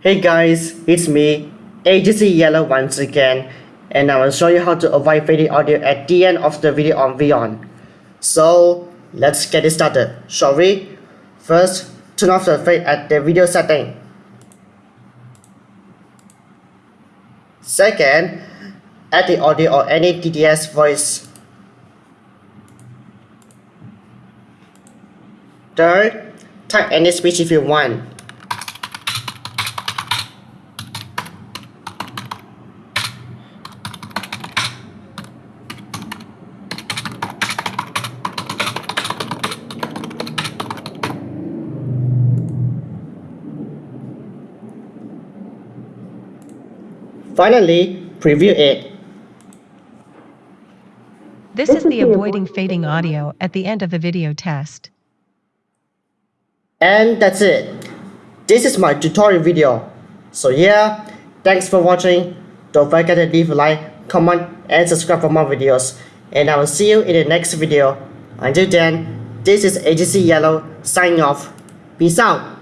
Hey guys, it's me, Agency Yellow once again, and I will show you how to avoid fading audio at the end of the video on Vyond. So, let's get it started, shall we? First, turn off the fade at the video setting. Second, add the audio or any TTS voice. Third, type any speech if you want. Finally, preview it. This is the avoiding fading audio at the end of the video test. And that's it. This is my tutorial video. So yeah, thanks for watching. Don't forget to leave a like, comment, and subscribe for more videos. And I will see you in the next video. Until then, this is AGC Yellow signing off. Peace out.